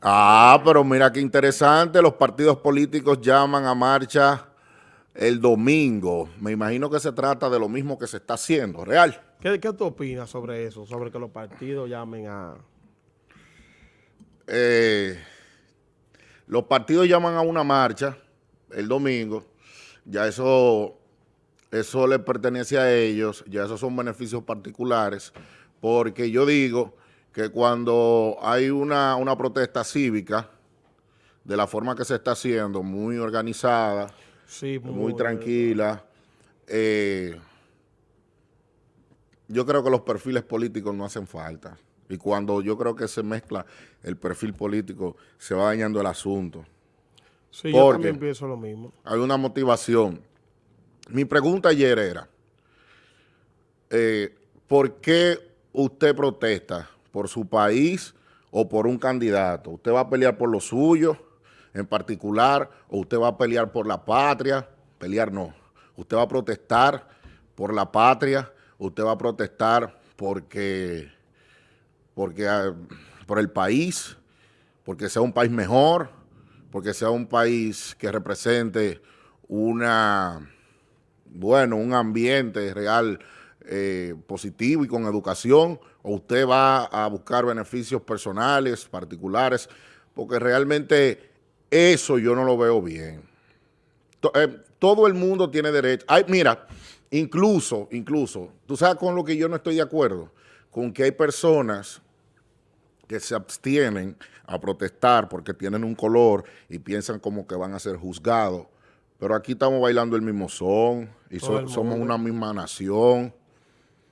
Ah, pero mira qué interesante, los partidos políticos llaman a marcha el domingo. Me imagino que se trata de lo mismo que se está haciendo, ¿real? ¿Qué, qué tú opinas sobre eso? Sobre que los partidos llamen a... Eh, los partidos llaman a una marcha el domingo, ya eso, eso les pertenece a ellos, ya esos son beneficios particulares, porque yo digo que cuando hay una, protesta cívica, de la forma que se está haciendo, muy organizada, muy, tranquila, eh, yo creo que los perfiles políticos no hacen falta. Y cuando yo creo que se mezcla el perfil político, se va dañando el asunto. Sí, yo también pienso lo mismo. Hay una motivación. Mi pregunta ayer era, eh, ¿por qué usted protesta por su país o por un candidato. Usted va a pelear por lo suyo en particular o usted va a pelear por la patria. Pelear no. Usted va a protestar por la patria, usted va a protestar porque, porque ah, por el país, porque sea un país mejor, porque sea un país que represente una, bueno, un ambiente real eh, positivo y con educación, o usted va a buscar beneficios personales, particulares, porque realmente eso yo no lo veo bien. Eh, todo el mundo tiene derecho. Ay, mira, incluso, incluso, tú sabes con lo que yo no estoy de acuerdo, con que hay personas que se abstienen a protestar porque tienen un color y piensan como que van a ser juzgados. Pero aquí estamos bailando el mismo son y somos una misma nación.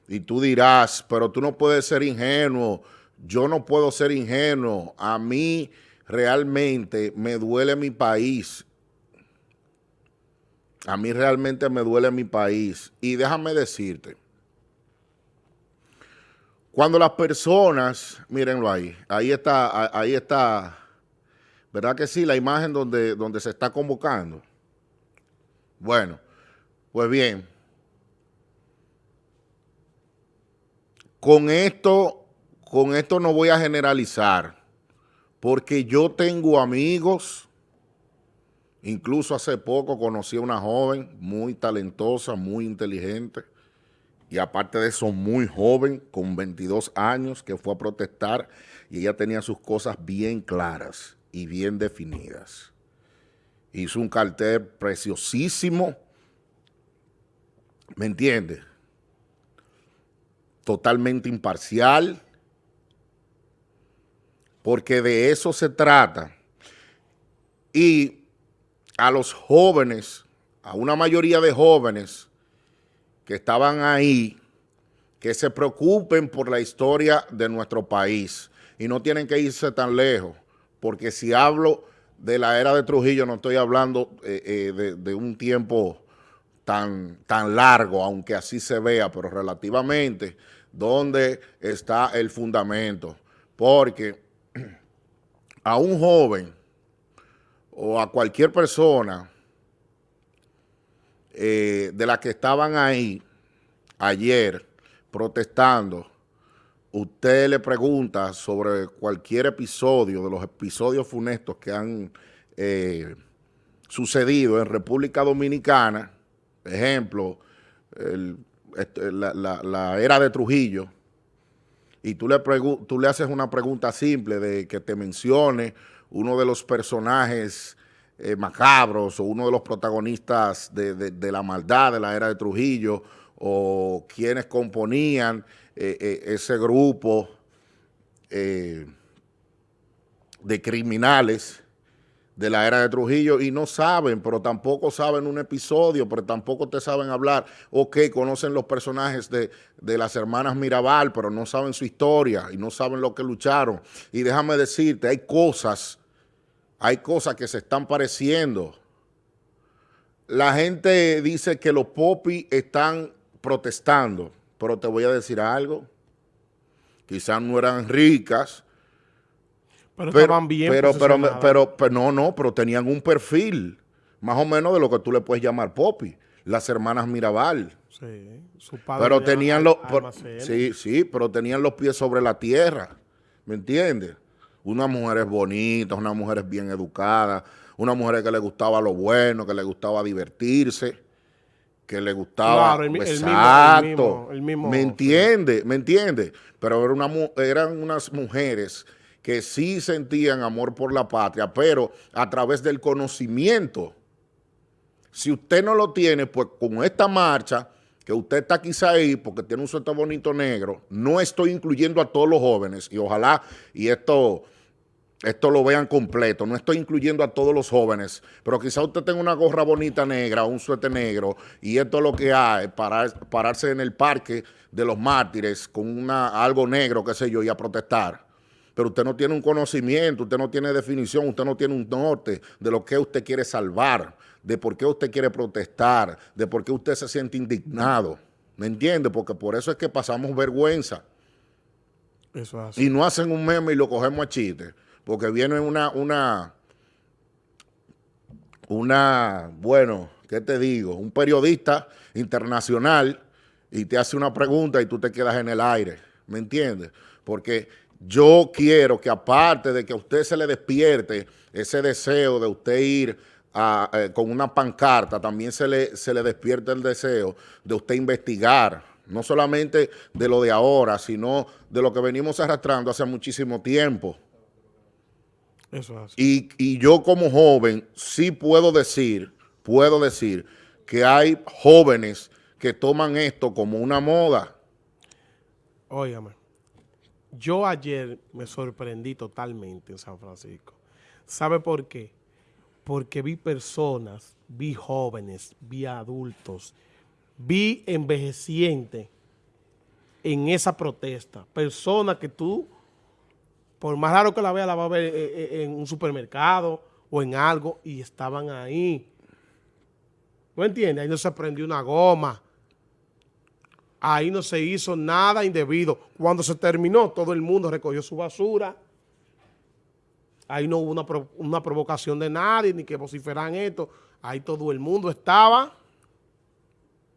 Y tú dirás, pero tú no puedes ser ingenuo, yo no puedo ser ingenuo, a mí realmente me duele mi país, a mí realmente me duele mi país. Y déjame decirte, cuando las personas, mírenlo ahí, ahí está, ahí está, ¿verdad que sí? La imagen donde, donde se está convocando. Bueno, pues bien, Con esto, con esto no voy a generalizar, porque yo tengo amigos, incluso hace poco conocí a una joven muy talentosa, muy inteligente, y aparte de eso muy joven, con 22 años, que fue a protestar, y ella tenía sus cosas bien claras y bien definidas. Hizo un cartel preciosísimo, ¿me entiendes? Totalmente imparcial, porque de eso se trata. Y a los jóvenes, a una mayoría de jóvenes que estaban ahí, que se preocupen por la historia de nuestro país y no tienen que irse tan lejos, porque si hablo de la era de Trujillo no estoy hablando eh, eh, de, de, un tiempo tan, tan largo, aunque así se vea, pero relativamente dónde está el fundamento. Porque a un joven o a cualquier persona eh, de las que estaban ahí ayer protestando, usted le pregunta sobre cualquier episodio, de los episodios funestos que han eh, sucedido en República Dominicana, ejemplo, el este, la, era de Trujillo, y tú le, tú le haces una pregunta simple de que te mencione uno de los personajes eh, macabros o uno de los protagonistas de, la maldad de la era de Trujillo o quienes componían eh, eh, ese grupo de criminales de la era de Trujillo y no saben, pero tampoco saben un episodio, pero tampoco te saben hablar. Ok, conocen los personajes de, las hermanas Mirabal, pero no saben su historia y no saben lo que lucharon. Y déjame decirte, hay cosas, hay cosas que se están pareciendo. La gente dice que los popis están protestando, pero te voy a decir algo. Quizás no eran ricas, pero, estaban bien pero, pero, pero, no, no, pero tenían un perfil más o menos de lo que tú le puedes llamar Poppy, las hermanas Mirabal. Sí, su padre pero tenían los, sí, sí, pero tenían los pies sobre la tierra, ¿me entiendes? unas mujeres bonitas, unas mujeres bien educadas, unas mujeres que le gustaba lo bueno, que le gustaba divertirse, que le gustaba... Claro, el el mismo- el mismo- ¿Me entiende? ¿Me entiende? Pero era una mu- eran unas mujeres que sí sentían amor por la patria, pero a través del conocimiento. Si usted no lo tiene, pues con esta marcha, que usted está quizá ahí porque tiene un suéter bonito negro, no estoy incluyendo a todos los jóvenes y ojalá, y esto, esto lo vean completo, no estoy incluyendo a todos los jóvenes, pero quizá usted tenga una gorra bonita negra, un suéter negro, y esto es lo que hay, parar, pararse en el parque de los mártires con una, algo negro, qué sé yo, y a protestar pero usted no tiene un conocimiento, usted no tiene definición, usted no tiene un norte de lo que usted quiere salvar, de por qué usted quiere protestar, de por qué usted se siente indignado. ¿Me entiende? Porque por eso es que pasamos vergüenza. Eso es así. Y no hacen un meme y lo cogemos a chiste. Porque viene una, una, una, bueno, ¿qué te digo? Un periodista internacional y te hace una pregunta y tú te quedas en el aire. ¿Me entiendes? Porque yo quiero que aparte de que a usted se le despierte ese deseo de usted ir a, eh, con una pancarta, también se le, se le despierte el deseo de usted investigar, no solamente de lo de ahora, sino de lo que venimos arrastrando hace muchísimo tiempo. Eso es. Y, y yo como joven sí puedo decir, puedo decir que hay jóvenes que toman esto como una moda. Óigame, yo ayer me sorprendí totalmente en San Francisco. ¿Sabe por qué? Porque vi personas, vi jóvenes, vi adultos, vi envejecientes en esa protesta. Personas que tú, por más raro que la vea, la va a ver eh, eh, en un supermercado o en algo y estaban ahí. ¿No entiendes? Ahí no se prendió una goma. Ahí no se hizo nada indebido. Cuando se terminó, todo el mundo recogió su basura. Ahí no hubo una, una provocación de nadie, ni que vociferan esto. Ahí todo el mundo estaba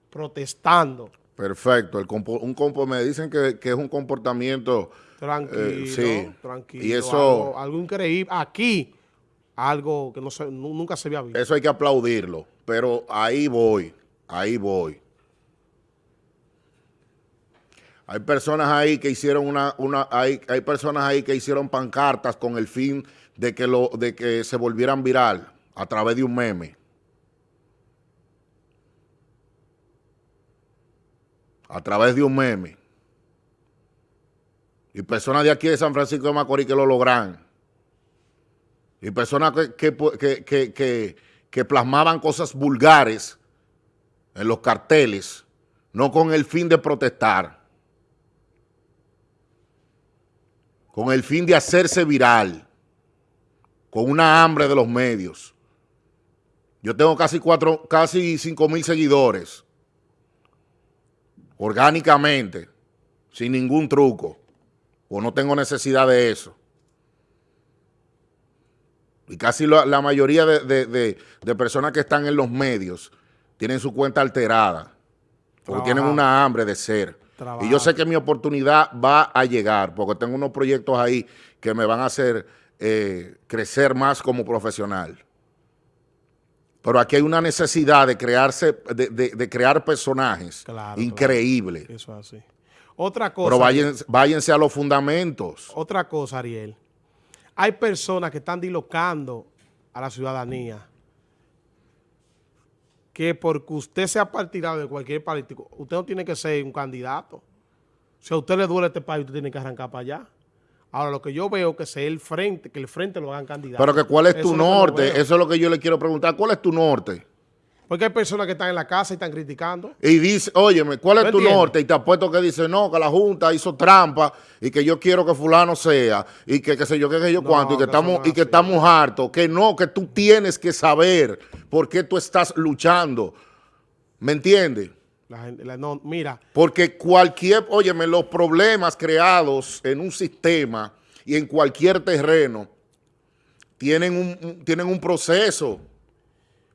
protestando. Perfecto. El compo- un compo- me dicen que, que es un comportamiento... Tranquilo, Eh, sí. tranquilo. Y eso- Algo, algo increíble. Aquí, algo que no se, nu- nunca se había visto. Eso hay que aplaudirlo. Pero ahí voy, ahí voy. Hay personas ahí que hicieron una, una hay, hay personas ahí que hicieron pancartas con el fin de que lo, de que se volvieran viral a través de un meme. A través de un meme. Y personas de aquí de San Francisco de Macorís que lo logran. Y personas que, que, que, que, plasmaban cosas vulgares en los carteles, no con el fin de protestar, con el fin de hacerse viral, con una hambre de los medios. Yo tengo casi cuatro, casi cinco mil seguidores, orgánicamente, sin ningún truco, o no tengo necesidad de eso. Y casi la, la mayoría de, de- de- de personas que están en los medios tienen su cuenta alterada. Porque tienen Trabajando. una hambre de ser. Y yo sé que mi oportunidad va a llegar, porque tengo unos proyectos ahí que me van a hacer eh, crecer más como profesional. Pero aquí hay una necesidad de crearse, de, de- de crear personajes Claro, increíbles. Eso es así. Otra cosa. Pero váyanse, váyanse a los fundamentos. Otra cosa, Ariel. Hay personas que están dilocando a la ciudadanía que porque usted sea partidario de cualquier político, usted no tiene que ser un candidato. Si a usted le duele este país, usted tiene que arrancar para allá. Ahora, lo que yo veo que sea el frente, que el frente lo hagan candidato. Pero que cuál es tu norte, eso es lo que yo le quiero preguntar. ¿Cuál es tu norte? Porque hay personas que están en la casa y están criticando. Y dice, óyeme, ¿cuál es ¿Me tu entiendes? norte? Y te apuesto que dice, no, que la Junta hizo trampa y que yo quiero que fulano sea y que qué sé yo, qué sé yo No, cuánto y que, estamos y que estamos hartos. Que no, que tú tienes que saber por qué tú estás luchando. ¿Me entiendes? La gente, la- no, mira, Porque cualquier, óyeme, los problemas creados en un sistema y en cualquier terreno tienen un- tienen un proceso,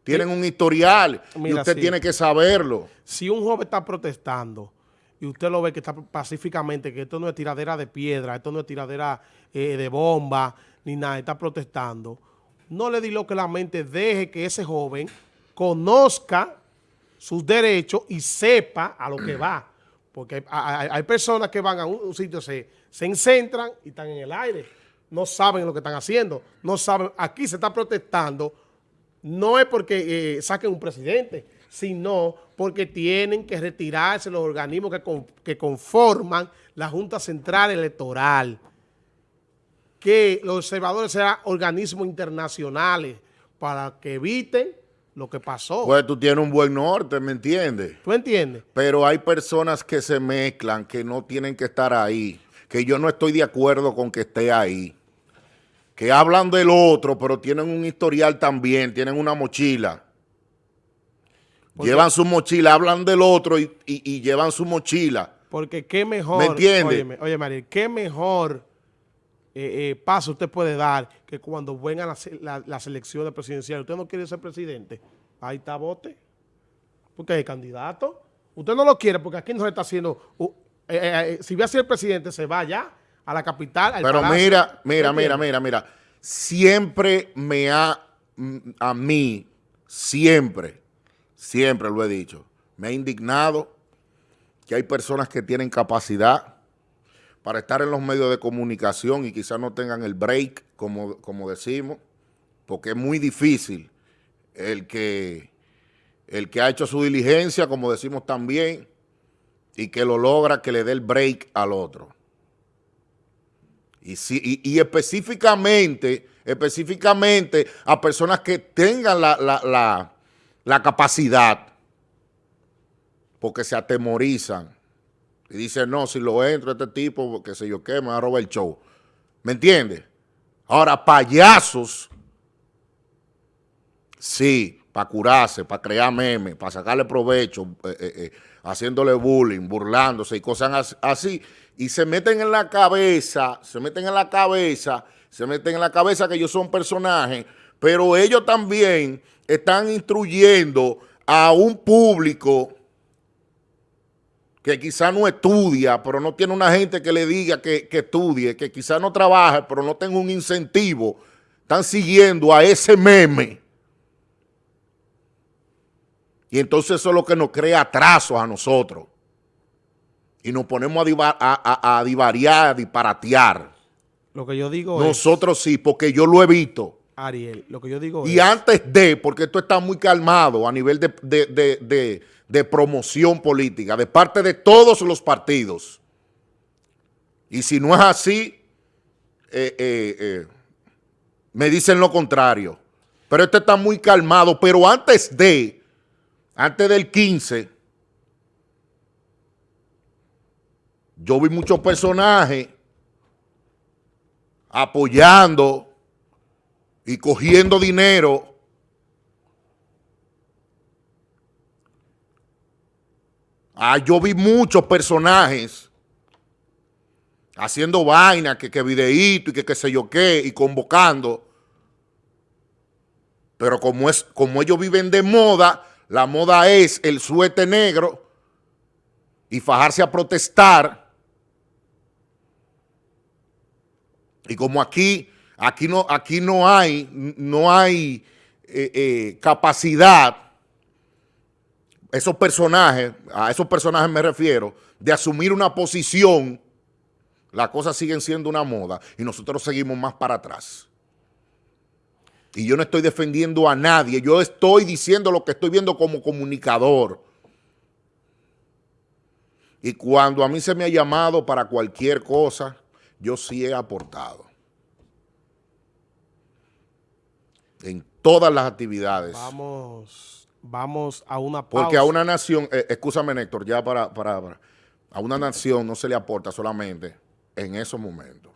tienen un historial y usted sí. tiene que saberlo. si un joven está protestando y usted lo ve que está pacíficamente, que esto no es tiradera de piedra, esto no es tiradera eh, de bomba, ni nada, está protestando, no le di lo que la mente deje que ese joven conozca sus derechos y sepa a lo que va. Porque hay, personas que van a un, sitio, se, se encentran y están en el aire. No saben lo que están haciendo. No saben. Aquí se está protestando. No es porque eh, saquen un presidente, sino porque tienen que retirarse los organismos que, que conforman la Junta Central Electoral. Que los observadores sean organismos internacionales para que eviten lo que pasó. Pues tú tienes un buen norte, ¿me entiendes? ¿Tú entiendes? Pero hay personas que se mezclan, que no tienen que estar ahí, que yo no estoy de acuerdo con que esté ahí, que hablan del otro, pero tienen un historial también, tienen una mochila. llevan su mochila, hablan del otro y, llevan su mochila. Porque qué mejor, ¿me entiendes? Oye, María, qué mejor eh, eh, paso usted puede dar que cuando vengan las la, elecciones presidenciales, usted no quiere ser presidente, ahí está bote, porque es candidato. Usted no lo quiere porque aquí no se está haciendo, eh, si va a ser presidente, se va ya a la capital, Pero mira, mira, mira, mira, mira, siempre me ha, a mí, siempre, siempre lo he dicho, me ha indignado que hay personas que tienen capacidad para estar en los medios de comunicación y quizás no tengan el break, como, como decimos, porque es muy difícil el que, el que ha hecho su diligencia, como decimos también, y que lo logra que le dé el break al otro. Y, si, y, específicamente, específicamente a personas que tengan la, la, la capacidad, porque se atemorizan y dice, no, si lo entro este tipo, que sé yo qué, me va a robar el show. ¿Me entiendes? Ahora, payasos, sí, para curarse, para crear memes, para sacarle provecho, eh, eh, eh, haciéndole bullying, burlándose y cosas así. Y se meten en la cabeza, se meten en la cabeza, se meten en la cabeza que ellos son personajes, pero ellos también están instruyendo a un público que quizá no estudia, pero no tiene una gente que le diga que, estudie, que quizá no trabaje, pero no tenga un incentivo, están siguiendo a ese meme. Y entonces eso es lo que nos crea atrasos a nosotros. Y nos ponemos a, divariar, a disparatear. Lo que yo digo Nosotros sí, porque yo lo he visto. Ariel, lo que yo digo y antes de, porque esto está muy calmado a nivel de de promoción política de parte de todos los partidos. Y si no es así, eh, eh, eh, me dicen lo contrario. Pero este está muy calmado. Pero antes de, antes del 15, yo vi muchos personajes apoyando y cogiendo dinero Ah, yo vi muchos personajes haciendo vaina, que, que videíto y que qué sé yo qué, y convocando. Pero como, es, como ellos viven de moda, la moda es el suete negro y fajarse a protestar. Y como aquí, aquí no, aquí no hay, no hay eh, eh, capacidad esos personajes, a esos personajes me refiero, de asumir una posición, las cosas siguen siendo una moda y nosotros seguimos más para atrás. Y yo no estoy defendiendo a nadie, yo estoy diciendo lo que estoy viendo como comunicador. Y cuando a mí se me ha llamado para cualquier cosa, yo sí he aportado. En todas las actividades. Vamos vamos a una pausa. Porque a una nación, eh, escúchame Néctor, ya para, para, a una nación no se le aporta solamente en esos momentos.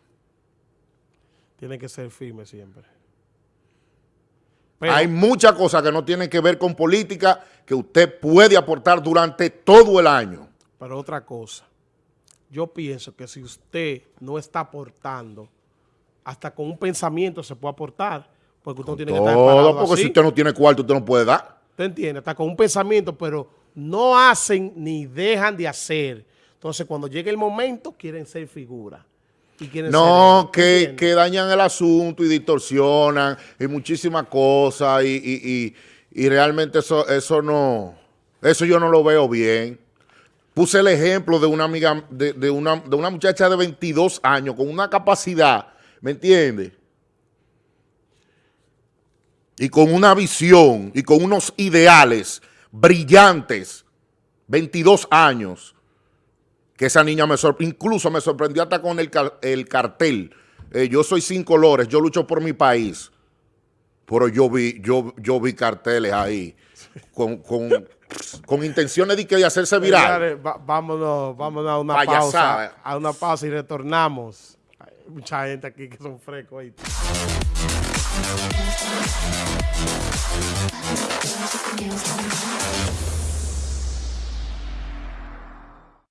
Tiene que ser firme siempre. Hay muchas cosas que no tienen que ver con política que usted puede aportar durante todo el año. Pero otra cosa, yo pienso que si usted no está aportando, hasta con un pensamiento se puede aportar, porque usted no tiene que estar Todo, porque si usted no tiene cuarto, usted no puede dar. ¿Te entiendes? Está con un pensamiento, pero no hacen ni dejan de hacer Entonces, cuando llegue el momento, quieren ser figura. Y no, que, que, dañan el asunto y distorsionan y muchísimas cosas y, y, y, realmente eso, eso no, eso yo no lo veo bien. Puse el ejemplo de una amiga, de, de, una, de una muchacha de 22 años con una capacidad, ¿me entiendes? Y con una visión y con unos ideales brillantes, 22 años, que esa niña me sorprendió, incluso me sorprendió hasta con el, el cartel. Eh, yo soy sin colores, yo lucho por mi país. Pero yo vi, yo, yo vi carteles ahí con, con, intenciones de, que hacerse viral. vámonos, vámonos a una pausa. A una pausa y retornamos. Hay mucha gente aquí que son frescos. Ahí.